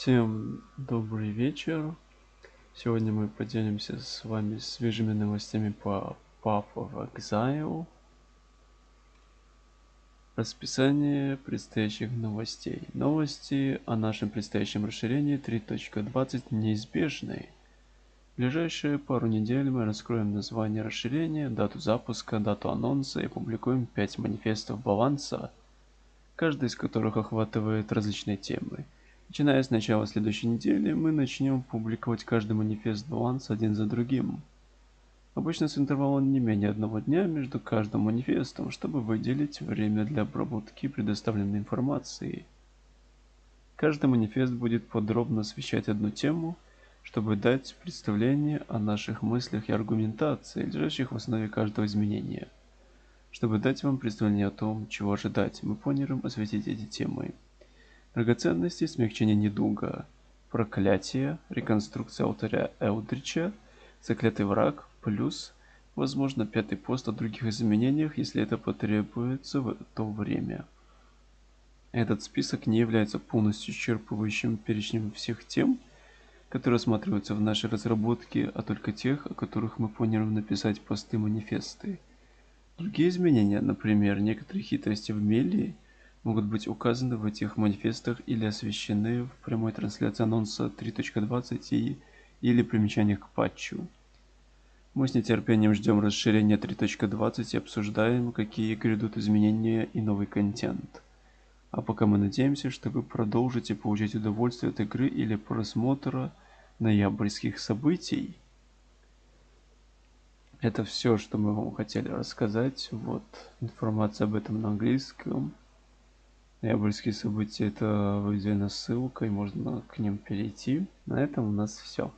Всем добрый вечер. Сегодня мы поделимся с вами свежими новостями по of Exile. Расписание предстоящих новостей. Новости о нашем предстоящем расширении 3.20 неизбежны. В ближайшие пару недель мы раскроем название расширения, дату запуска, дату анонса и публикуем 5 манифестов баланса, каждый из которых охватывает различные темы. Начиная с начала следующей недели, мы начнем публиковать каждый манифест баланса один за другим. Обычно с интервалом не менее одного дня между каждым манифестом, чтобы выделить время для обработки предоставленной информации. Каждый манифест будет подробно освещать одну тему, чтобы дать представление о наших мыслях и аргументации, лежащих в основе каждого изменения. Чтобы дать вам представление о том, чего ожидать, мы планируем осветить эти темы. Драгоценности, смягчение недуга, проклятие, реконструкция алтаря Элдрича, заклятый враг, плюс, возможно, пятый пост о других изменениях, если это потребуется в то время. Этот список не является полностью исчерпывающим перечнем всех тем, которые рассматриваются в нашей разработке, а только тех, о которых мы планируем написать посты-манифесты. Другие изменения, например, некоторые хитрости в Мелии – могут быть указаны в этих манифестах или освещены в прямой трансляции анонса 3.20 и или примечаниях к патчу. Мы с нетерпением ждем расширения 3.20 и обсуждаем, какие грядут изменения и новый контент. А пока мы надеемся, что вы продолжите получать удовольствие от игры или просмотра ноябрьских событий. Это все, что мы вам хотели рассказать. Вот информация об этом на английском. Ноябрьские события это выделена ссылка и можно к ним перейти. На этом у нас все.